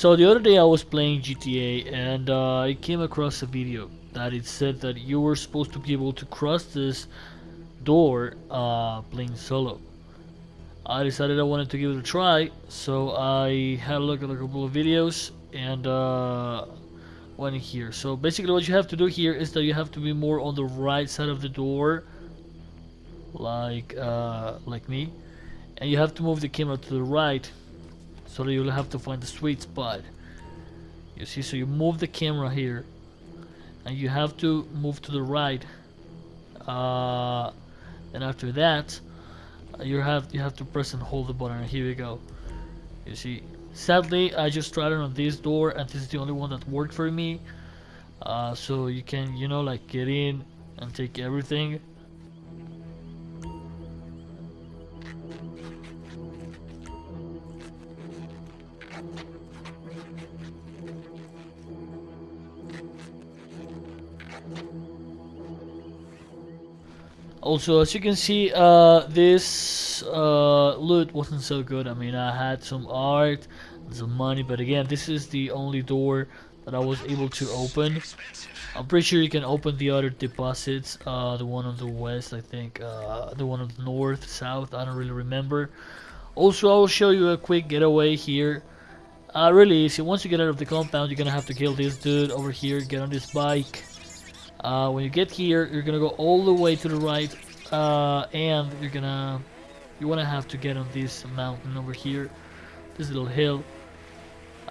So the other day I was playing GTA and uh, I came across a video that it said that you were supposed to be able to cross this door uh, playing solo. I decided I wanted to give it a try, so I had a look at a couple of videos and uh, went here. So basically what you have to do here is that you have to be more on the right side of the door, like uh, like me, and you have to move the camera to the right, so you'll have to find the sweet spot. You see, so you move the camera here, and you have to move to the right. Uh, and after that, you have you have to press and hold the button And here we go you see sadly I just tried it on this door and this is the only one that worked for me uh, so you can you know like get in and take everything Also, as you can see, uh, this uh, loot wasn't so good. I mean, I had some art, some money, but again, this is the only door that I was able to open. I'm pretty sure you can open the other deposits, uh, the one on the west, I think, uh, the one on the north, south, I don't really remember. Also, I will show you a quick getaway here. Uh, really easy. Once you get out of the compound, you're gonna have to kill this dude over here, get on this bike, uh, when you get here, you're gonna go all the way to the right, uh, and you're gonna you wanna have to get on this mountain over here, this little hill.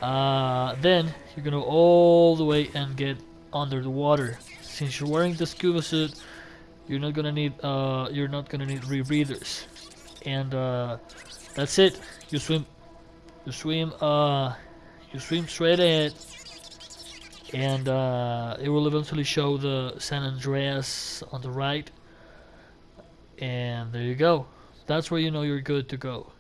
Uh, then you're gonna go all the way and get under the water. Since you're wearing the scuba suit, you're not gonna need uh, you're not gonna need rebreathers, and uh, that's it. You swim, you swim, uh, you swim straight ahead and uh, it will eventually show the San Andreas on the right. And there you go. That's where you know you're good to go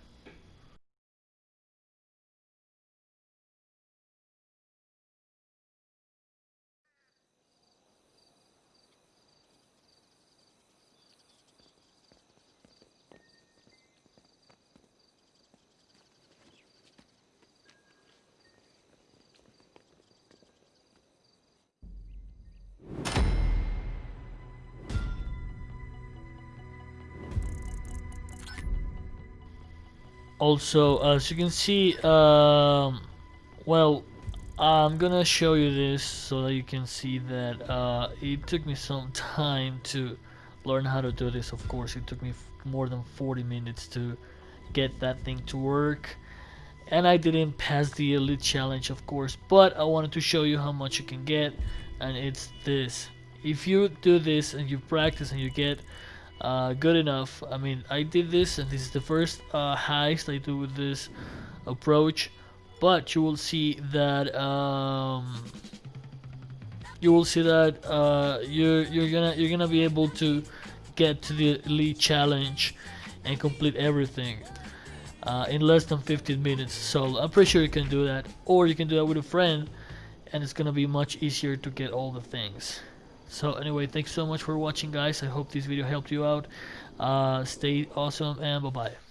also as you can see um, well I'm gonna show you this so that you can see that uh, it took me some time to learn how to do this. Of course it took me more than 40 minutes to get that thing to work. And I didn't pass the elite challenge of course but I wanted to show you how much you can get and it's this. If you do this and you practice and you get uh, good enough. I mean, I did this, and this is the first uh, heist I do with this approach. But you will see that um, you will see that uh, you're you're gonna you're gonna be able to get to the elite challenge and complete everything uh, in less than 15 minutes. So I'm pretty sure you can do that, or you can do that with a friend, and it's gonna be much easier to get all the things. So anyway, thanks so much for watching guys. I hope this video helped you out. Uh, stay awesome and bye-bye.